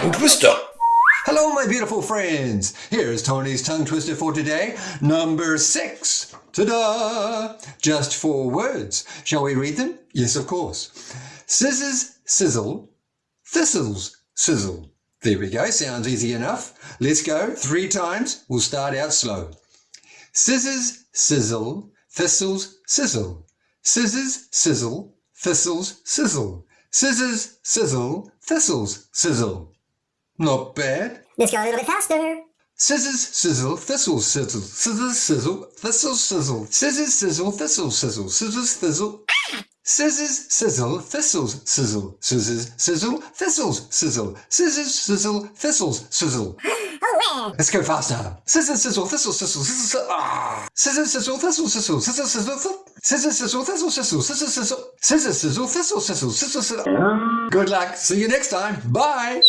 tongue twister. Hello, my beautiful friends. Here's Tony's tongue twister for today, number six. Ta-da! Just four words. Shall we read them? Yes, of course. Scissors, sizzle. Thistles, sizzle. There we go. Sounds easy enough. Let's go. Three times. We'll start out slow. Scissors, sizzle. Thistles, sizzle. Scissors, sizzle. Thistles, sizzle. Scissors, sizzle. Thistles, sizzle. Not bad. Let's go a little bit faster. Scissors, sizzle, thistle, sizzle. Scissors, sizzle, thistle, sizzle. Scissors, sizzle, thistle, sizzle. Scissors, sizzle. Scissors, sizzle, thistles, sizzle. Scissors, sizzle, thistles, sizzle. Scissors, sizzle, thistles, sizzle. Oh, Let's go faster. Scissors, sizzle, thistle, sizzle. Scissors, sizzle, ah. Scissors, sizzle, thistle, sizzle. Scissors, sizzle, th- Scissors, sizzle, thistle, sizzle. Scissors, sizzle. Scissors, sizzle, thistle, sizzle. Scissors, sizzle. Good luck. See you next time. Bye.